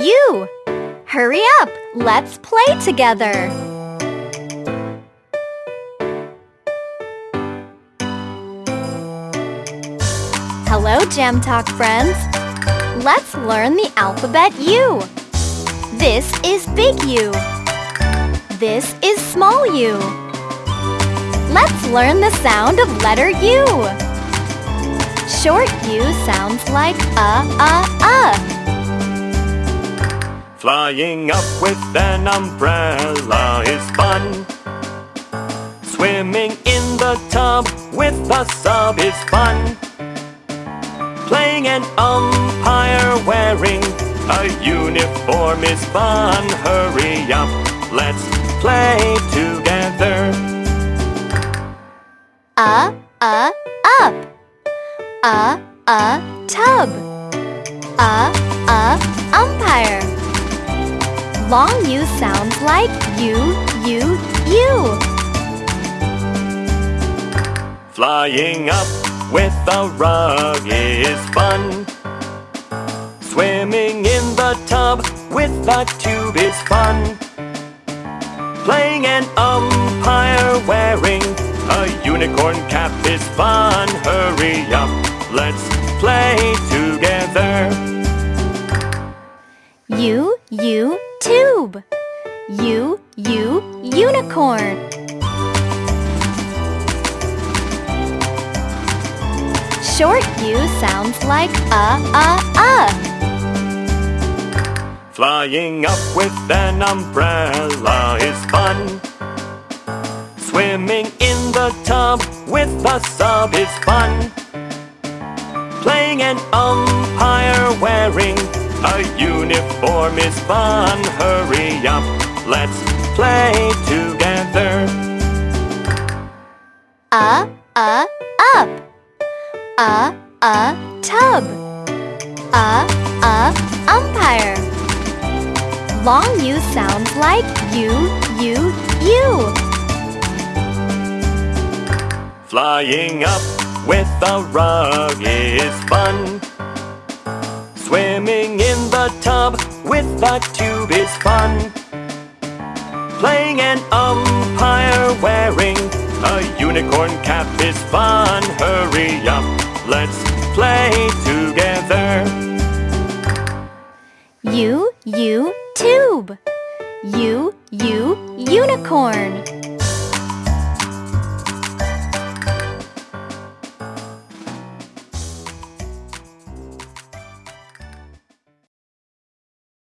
U. Hurry up, let's play together. Hello, Gem Talk friends. Let's learn the alphabet U. This is big U. This is small u. Let's learn the sound of letter U. Short U sounds like uh, uh, uh. Flying up with an umbrella is fun. Swimming in the tub with a sub is fun. Playing an umpire wearing a uniform is fun. Hurry up, let's play together. Uh, uh, up. Uh, uh, tub. Uh, uh, umpire. Long U sounds like U, U, U. Flying up with a rug is fun. Swimming in the tub with a tube is fun. Playing an umpire wearing a unicorn cap is fun. Hurry up, let's play together. U, U, tube. U, U, unicorn. Short U sounds like uh, uh, uh. Flying up with an umbrella is fun. Swimming in the tub with a sub is fun. Playing an umpire a uniform is fun. Hurry up, let's play together. Uh, uh, up. Uh, uh, tub. Uh, uh, umpire. Long U sounds like U, U, U. Flying up with a rug is fun. Swimming in the tub with a tube is fun. Playing an umpire wearing a unicorn cap is fun. Hurry up, let's play together. You, you, tube. You, you, unicorn.